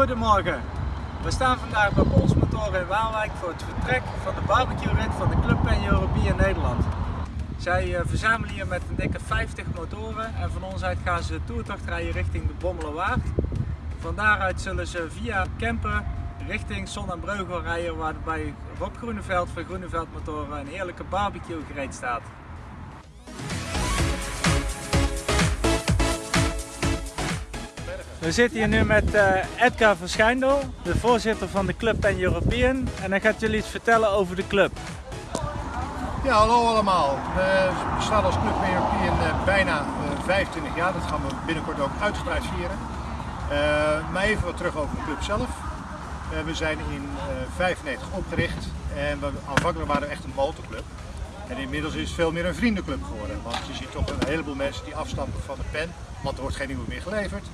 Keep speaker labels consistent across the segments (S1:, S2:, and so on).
S1: Goedemorgen, we staan vandaag bij Pols Motoren in Waalwijk voor het vertrek van de barbecue rit van de Club Pen Europee Nederland. Zij uh, verzamelen hier met een dikke 50 motoren en van ons uit gaan ze toertocht rijden richting de Bommelerwaard. Van daaruit zullen ze via Kempen richting Zon en Breugel rijden waar bij Rob Groeneveld van Groeneveld Motoren een heerlijke barbecue gereed staat. We zitten hier nu met uh, Edgar Verschijndel, de voorzitter van de Club Pen European. En hij gaat jullie iets vertellen over de club.
S2: Ja, hallo allemaal. We bestaan als Club Pen European uh, bijna uh, 25 jaar. Dat gaan we binnenkort ook uitgebreid vieren. Maar even wat terug over de club zelf. we zijn in 1995 opgericht en we, aanvankelijk waren we echt een motorclub. En inmiddels is het veel meer een vriendenclub geworden. Want je ziet toch een heleboel mensen die afstappen van de pen, want er wordt geen nieuwe meer geleverd.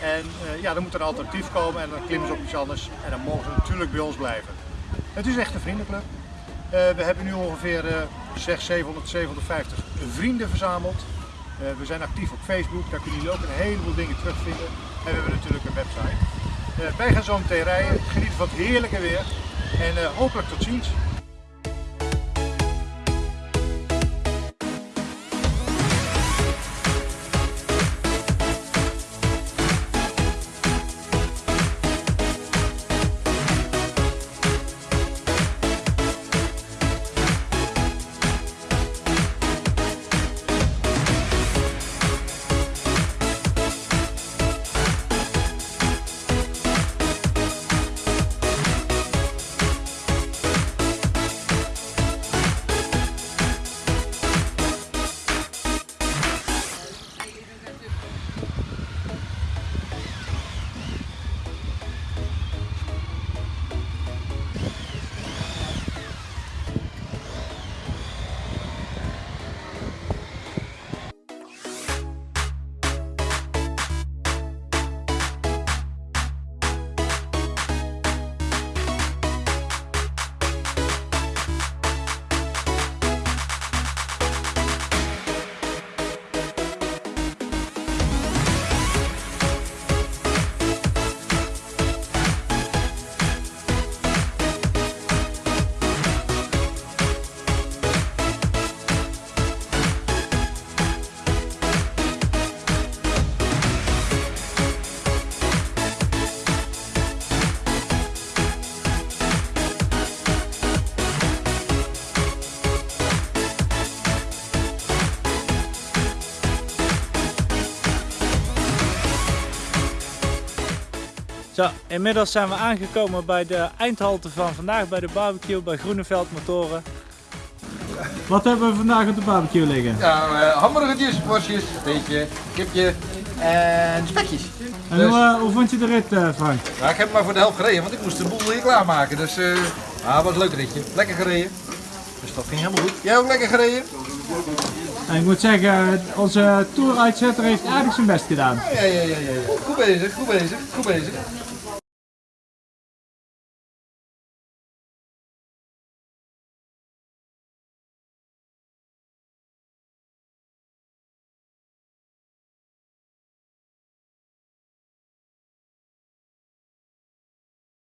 S2: En uh, ja, dan moet er een alternatief komen en dan klimmen ze op iets anders en dan mogen ze natuurlijk bij ons blijven. Het is echt een vriendenclub. Uh, we hebben nu ongeveer uh, 600, 700, 750 vrienden verzameld. Uh, we zijn actief op Facebook, daar kunnen jullie ook een heleboel dingen terugvinden. En we hebben natuurlijk een website. wij gaan zo meteen rijden, genieten van het heerlijke weer en hopelijk tot ziens.
S1: Zo, inmiddels zijn we aangekomen bij de eindhalte van vandaag bij de barbecue bij Groeneveld Motoren. Wat hebben we vandaag op de barbecue liggen?
S3: Ja, uh, hamburgertjes, worstjes, beetje, kipje en spekjes.
S1: En dus... hoe, uh, hoe, vond je de rit uh, Frank?
S3: Nou, ik heb maar voor de helft gereden, want ik moest de boel hier klaarmaken. Dus uh, ah, was een leuk ritje. Lekker gereden. Dus dat ging helemaal goed. Jij ook lekker gereden?
S1: En ik moet zeggen, onze tour uitzetter heeft aardig zijn best gedaan.
S3: Ja, ja, ja, ja. ja. Goed bezig, goed bezig, goed bezig.